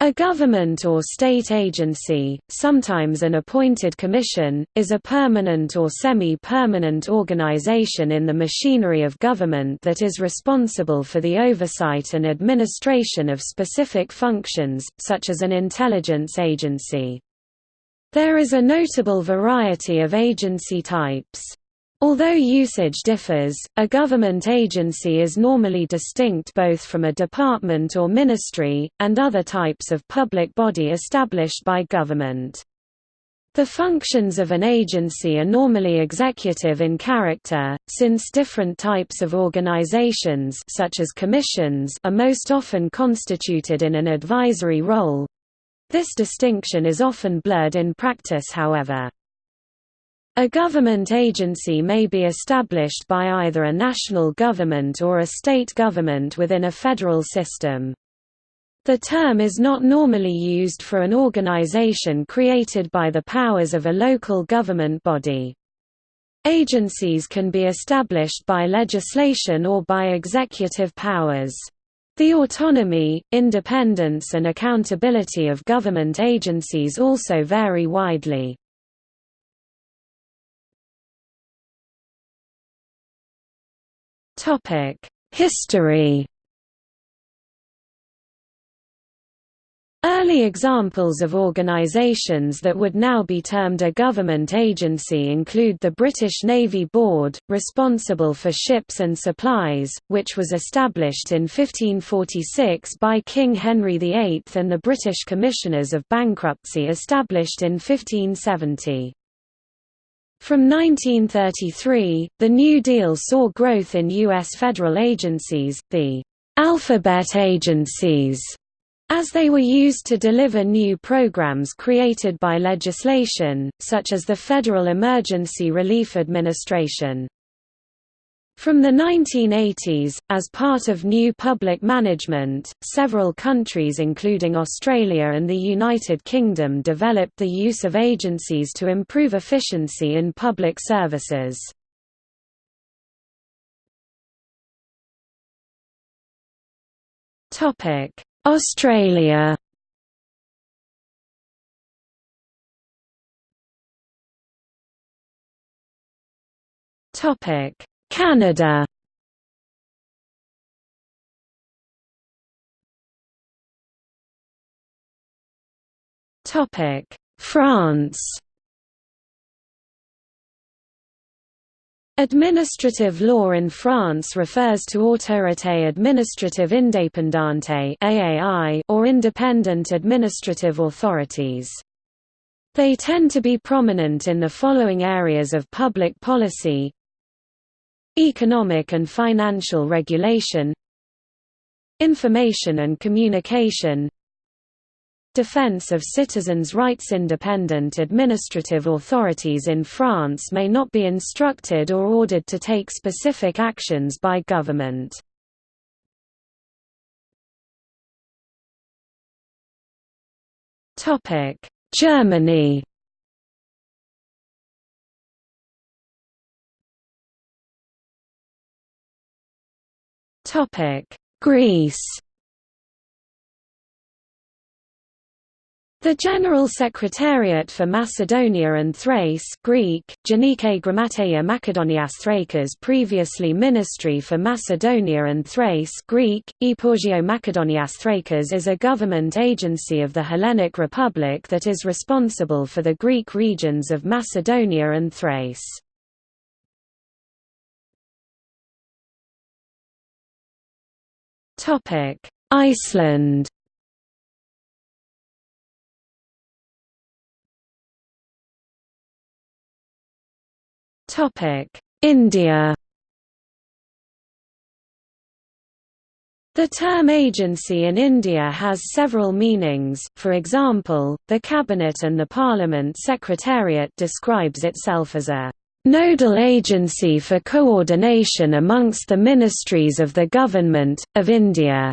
A government or state agency, sometimes an appointed commission, is a permanent or semi-permanent organization in the machinery of government that is responsible for the oversight and administration of specific functions, such as an intelligence agency. There is a notable variety of agency types. Although usage differs, a government agency is normally distinct both from a department or ministry, and other types of public body established by government. The functions of an agency are normally executive in character, since different types of organizations such as commissions are most often constituted in an advisory role. This distinction is often blurred in practice however. A government agency may be established by either a national government or a state government within a federal system. The term is not normally used for an organization created by the powers of a local government body. Agencies can be established by legislation or by executive powers. The autonomy, independence and accountability of government agencies also vary widely. History Early examples of organisations that would now be termed a government agency include the British Navy Board, responsible for ships and supplies, which was established in 1546 by King Henry VIII and the British Commissioners of Bankruptcy established in 1570. From 1933, the New Deal saw growth in U.S. federal agencies, the alphabet agencies, as they were used to deliver new programs created by legislation, such as the Federal Emergency Relief Administration. From the 1980s, as part of new public management, several countries including Australia and the United Kingdom developed the use of agencies to improve efficiency in public services. Australia Topic Canada. Topic. France. Administrative law in France refers to Autorité administrative indépendante (AAI) or independent administrative authorities. They tend to be prominent in the following areas of public policy Economic and financial regulation Information and communication Defense of citizens' rights Independent administrative authorities in France may not be instructed or ordered to take specific actions by government. Germany Topic: Greece. The General Secretariat for Macedonia and Thrace Greek, Genike Grammateia Makedonias Thrakas previously Ministry for Macedonia and Thrace Greek, Eporgio Makedonias Thrakas is a government agency of the Hellenic Republic that is responsible for the Greek regions of Macedonia and Thrace. Topic: Iceland. Topic: India. The term agency in India has several meanings, for example, the Cabinet and the Parliament Secretariat describes itself as a nodal agency for coordination amongst the ministries of the Government, of India.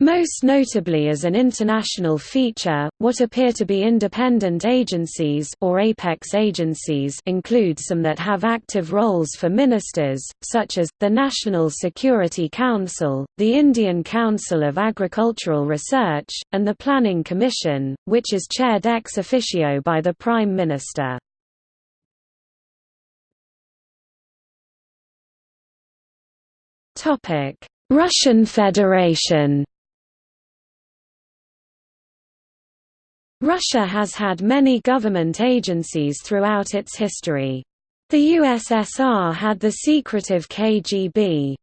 Most notably as an international feature, what appear to be independent agencies or apex agencies include some that have active roles for ministers, such as, the National Security Council, the Indian Council of Agricultural Research, and the Planning Commission, which is chaired ex officio by the Prime Minister. Russian Federation Russia has had many government agencies throughout its history. The USSR had the secretive KGB.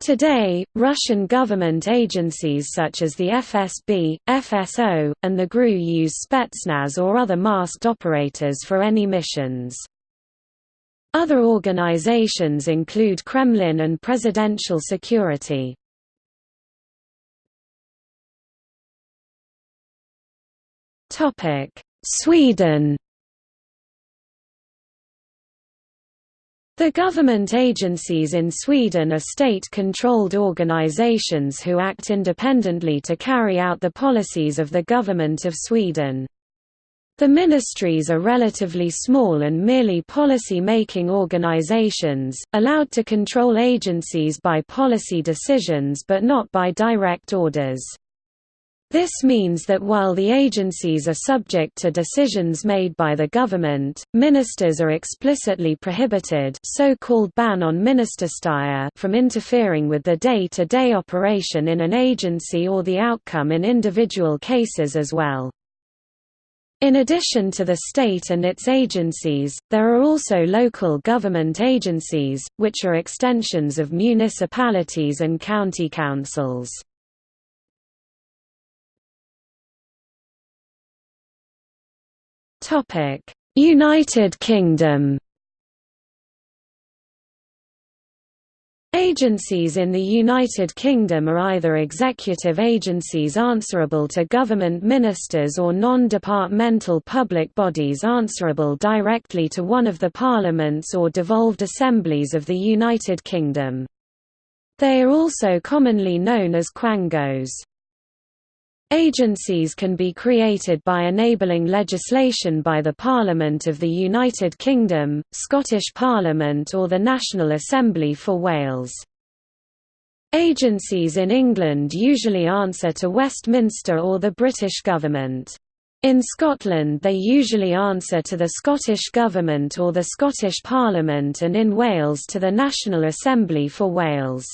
Today, Russian government agencies such as the FSB, FSO, and the GRU use Spetsnaz or other masked operators for any missions. Other organizations include Kremlin and Presidential Security. Sweden The government agencies in Sweden are state-controlled organizations who act independently to carry out the policies of the Government of Sweden. The ministries are relatively small and merely policy-making organizations, allowed to control agencies by policy decisions but not by direct orders. This means that while the agencies are subject to decisions made by the government, ministers are explicitly prohibited so-called ban on ministerstyre from interfering with the day-to-day -day operation in an agency or the outcome in individual cases as well. In addition to the state and its agencies, there are also local government agencies, which are extensions of municipalities and county councils. United Kingdom Agencies in the United Kingdom are either executive agencies answerable to government ministers or non-departmental public bodies answerable directly to one of the parliaments or devolved assemblies of the United Kingdom. They are also commonly known as quangos. Agencies can be created by enabling legislation by the Parliament of the United Kingdom, Scottish Parliament or the National Assembly for Wales. Agencies in England usually answer to Westminster or the British government. In Scotland they usually answer to the Scottish Government or the Scottish Parliament and in Wales to the National Assembly for Wales.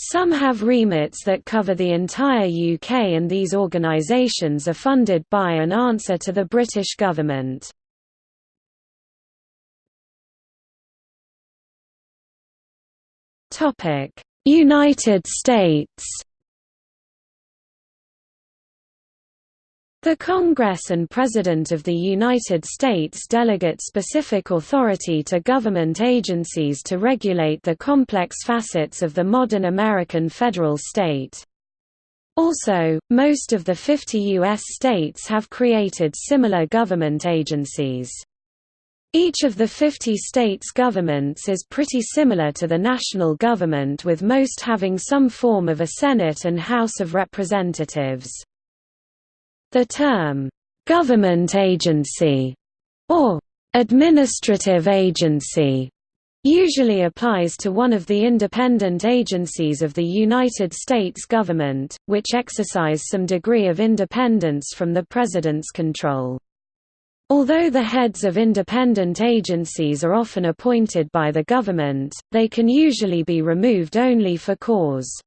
Some have remits that cover the entire UK and these organisations are funded by and answer to the British government. United States The Congress and President of the United States delegate specific authority to government agencies to regulate the complex facets of the modern American federal state. Also, most of the 50 U.S. states have created similar government agencies. Each of the 50 states' governments is pretty similar to the national government with most having some form of a Senate and House of Representatives. The term, "'government agency' or "'administrative agency' usually applies to one of the independent agencies of the United States government, which exercise some degree of independence from the President's control. Although the heads of independent agencies are often appointed by the government, they can usually be removed only for cause.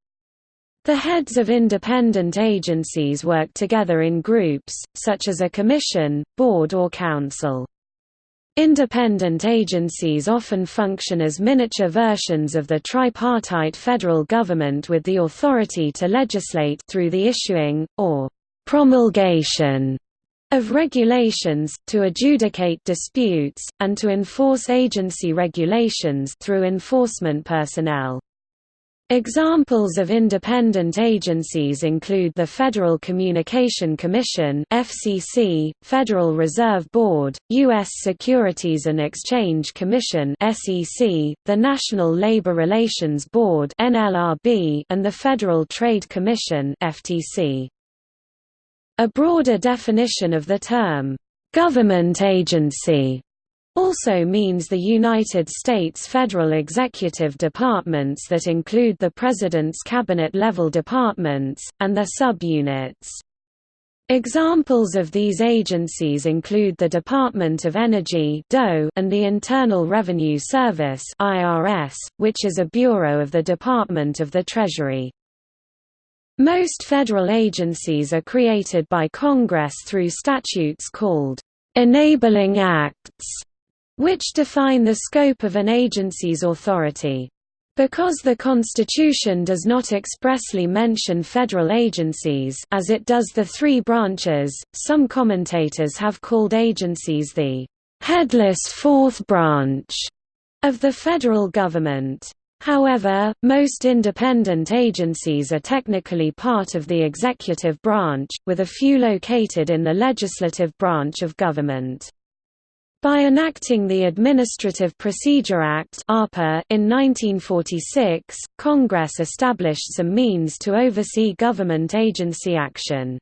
The heads of independent agencies work together in groups, such as a commission, board or council. Independent agencies often function as miniature versions of the tripartite federal government with the authority to legislate through the issuing, or promulgation of regulations, to adjudicate disputes, and to enforce agency regulations through enforcement personnel. Examples of independent agencies include the Federal Communication Commission (FCC), Federal Reserve Board, US Securities and Exchange Commission (SEC), the National Labor Relations Board (NLRB), and the Federal Trade Commission (FTC). A broader definition of the term government agency also means the United States federal executive departments that include the President's cabinet-level departments, and their subunits. Examples of these agencies include the Department of Energy and the Internal Revenue Service which is a bureau of the Department of the Treasury. Most federal agencies are created by Congress through statutes called enabling acts which define the scope of an agency's authority. Because the Constitution does not expressly mention federal agencies as it does the three branches, some commentators have called agencies the «headless fourth branch» of the federal government. However, most independent agencies are technically part of the executive branch, with a few located in the legislative branch of government. By enacting the Administrative Procedure Act in 1946, Congress established some means to oversee government agency action.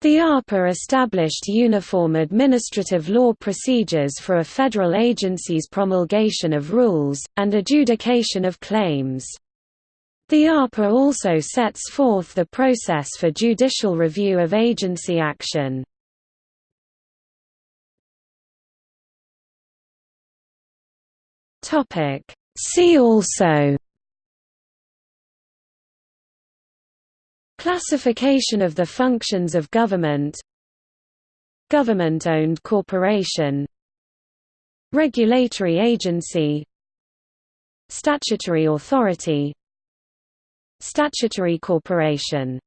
The APA established uniform administrative law procedures for a federal agency's promulgation of rules, and adjudication of claims. The APA also sets forth the process for judicial review of agency action. Topic. See also. Classification of the functions of government. Government-owned corporation. Regulatory agency. Statutory authority. Statutory corporation